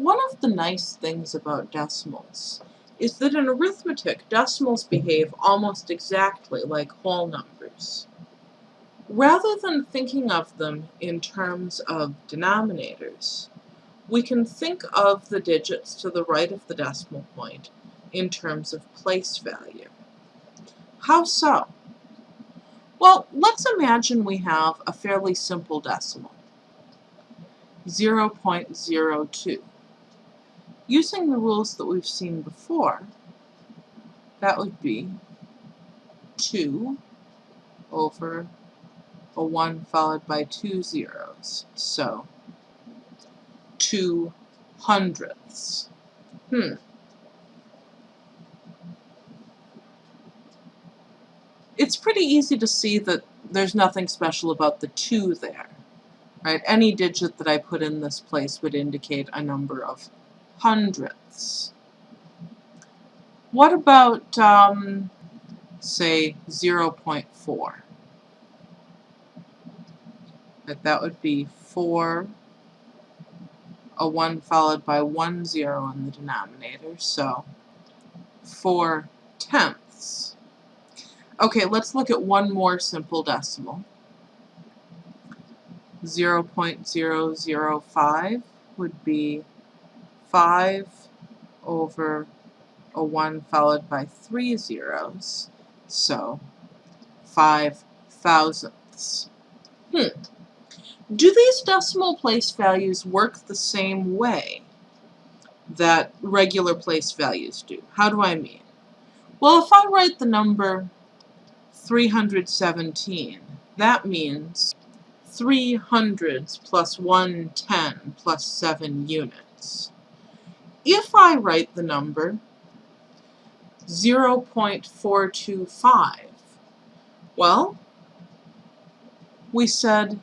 One of the nice things about decimals is that in arithmetic, decimals behave almost exactly like whole numbers. Rather than thinking of them in terms of denominators, we can think of the digits to the right of the decimal point in terms of place value. How so? Well, let's imagine we have a fairly simple decimal, 0.02. Using the rules that we've seen before, that would be 2 over a 1 followed by two zeros. So, 2 hundredths. Hmm. It's pretty easy to see that there's nothing special about the 2 there. Right? Any digit that I put in this place would indicate a number of hundredths. What about, um, say, 0.4? That that would be 4, a 1 followed by one zero in the denominator, so 4 tenths. Okay, let's look at one more simple decimal. 0.005 would be 5 over a 1 followed by three zeros, so 5 thousandths. Hmm. Do these decimal place values work the same way that regular place values do? How do I mean? Well, if I write the number 317, that means 3 hundreds plus 1 10 plus 7 units. If I write the number 0.425, well, we said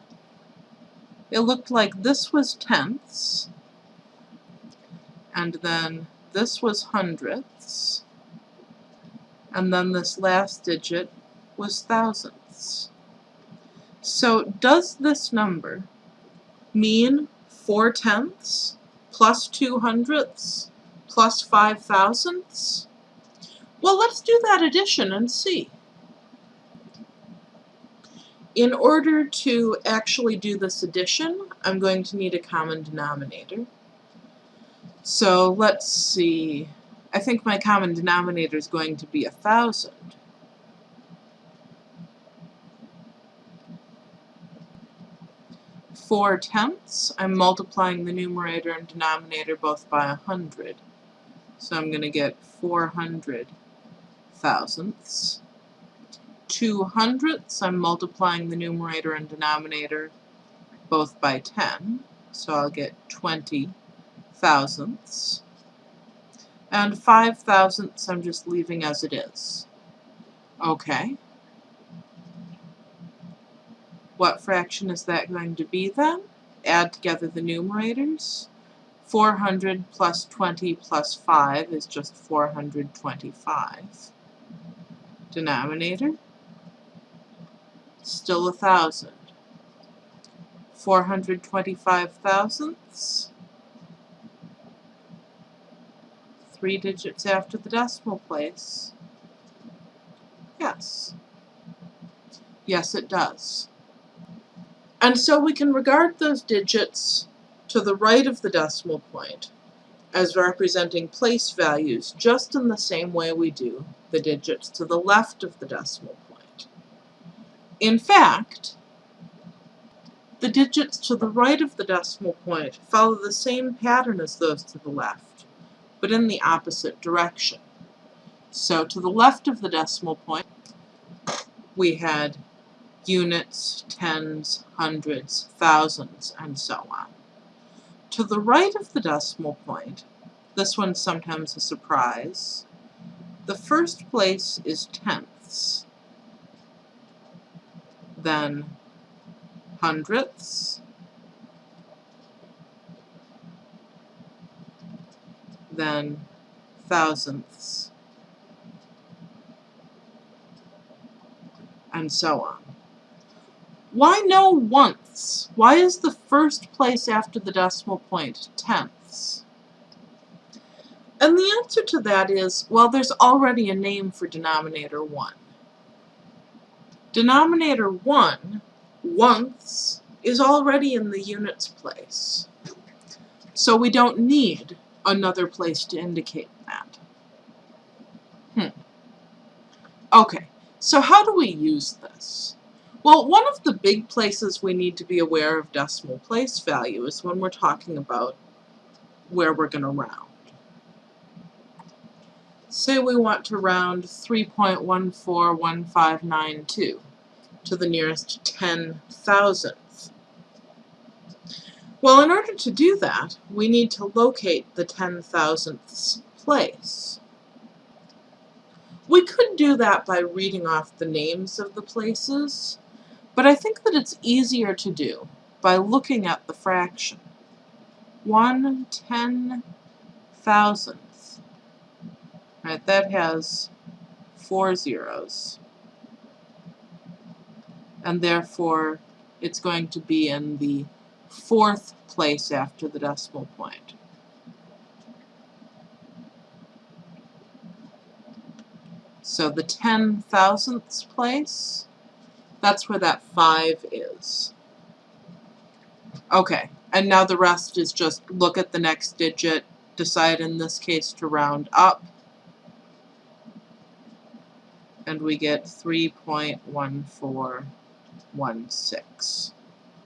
it looked like this was tenths, and then this was hundredths, and then this last digit was thousandths. So does this number mean 4 tenths plus 2 hundredths plus 5 thousandths? Well, let's do that addition and see. In order to actually do this addition, I'm going to need a common denominator. So let's see. I think my common denominator is going to be a thousand. Four tenths, I'm multiplying the numerator and denominator both by a hundred. So I'm going to get 400 thousandths. Two hundredths, I'm multiplying the numerator and denominator both by 10. So I'll get 20 thousandths. And five thousandths I'm just leaving as it is. Okay. What fraction is that going to be then? Add together the numerators. 400 plus 20 plus 5 is just 425. Denominator, still a thousand. 425 thousandths. Three digits after the decimal place. Yes. Yes, it does. And so we can regard those digits to the right of the decimal point as representing place values just in the same way we do the digits to the left of the decimal point. In fact, the digits to the right of the decimal point follow the same pattern as those to the left, but in the opposite direction. So to the left of the decimal point, we had units, tens, hundreds, thousands, and so on. To the right of the decimal point, this one's sometimes a surprise, the first place is tenths, then hundredths, then thousandths, and so on. Why no once? Why is the first place after the decimal point tenths? And the answer to that is, well, there's already a name for denominator 1. Denominator 1, once, is already in the units place. So we don't need another place to indicate that. Hmm. Okay, so how do we use this? Well, one of the big places we need to be aware of decimal place value is when we're talking about where we're going to round. Say we want to round 3.141592 to the nearest 10 thousandth. Well, in order to do that, we need to locate the 10 thousandths place. We could do that by reading off the names of the places, but I think that it's easier to do by looking at the fraction. 1 ten thousandth Right, that has four zeros. And therefore, it's going to be in the fourth place after the decimal point. So the ten thousandths place, that's where that 5 is. Okay, and now the rest is just look at the next digit, decide in this case to round up, and we get 3.1416.